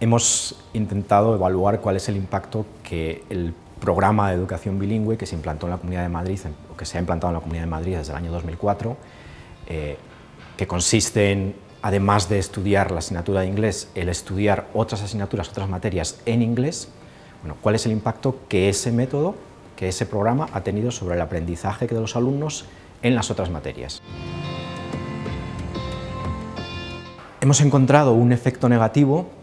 Hemos intentado evaluar cuál es el impacto que el programa de educación bilingüe que se implantó en la Comunidad de Madrid, o que se ha implantado en la Comunidad de Madrid desde el año 2004, eh, que consiste en, además de estudiar la asignatura de inglés, el estudiar otras asignaturas, otras materias en inglés, bueno, cuál es el impacto que ese método, que ese programa ha tenido sobre el aprendizaje de los alumnos en las otras materias. Hemos encontrado un efecto negativo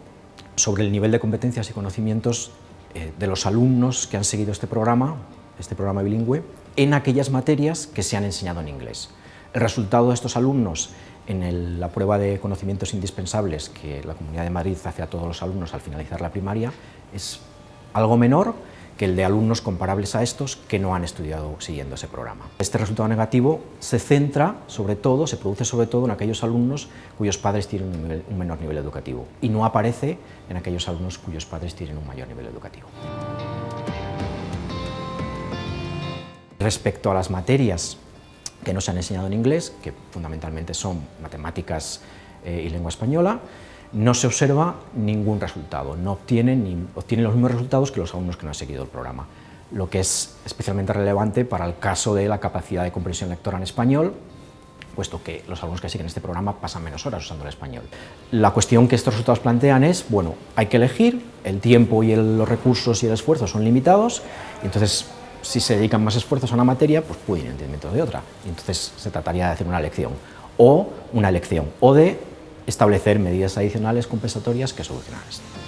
sobre el nivel de competencias y conocimientos eh, de los alumnos que han seguido este programa, este programa bilingüe, en aquellas materias que se han enseñado en inglés. El resultado de estos alumnos en la prueba de conocimientos indispensables que la Comunidad de Madrid hace a todos los alumnos al finalizar la primaria es algo menor que el de alumnos comparables a estos que no han estudiado siguiendo ese programa. Este resultado negativo se centra sobre todo, se produce sobre todo en aquellos alumnos cuyos padres tienen un, menor nivel educativo y no aparece en aquellos alumnos cuyos padres tienen un mayor nivel educativo. Respecto a las materias que no se han enseñado en inglés, que fundamentalmente son matemáticas eh, y lengua española, no se observa ningún resultado, no obtienen, ni, los mismos resultados que los alumnos que no han seguido el programa, lo que es especialmente relevante para el caso de la capacidad de comprensión lectora en español, puesto que los alumnos que siguen este programa pasan menos horas usando el español. La cuestión que estos resultados plantean es, bueno, hay que elegir, el tiempo y los recursos y el esfuerzo son limitados, entonces si se dedican más esfuerzos a una materia, pues pueden ir en de otra, entonces se trataría de hacer una elección, o una elección, o de establecer medidas adicionales compensatorias que solucionan esto.